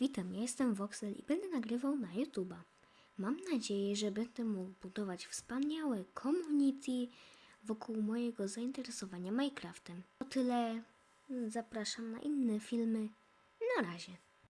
Witam, ja jestem Voxel i będę nagrywał na YouTube'a. Mam nadzieję, że będę mógł budować wspaniałe community wokół mojego zainteresowania Minecraftem. To tyle. Zapraszam na inne filmy. Na razie.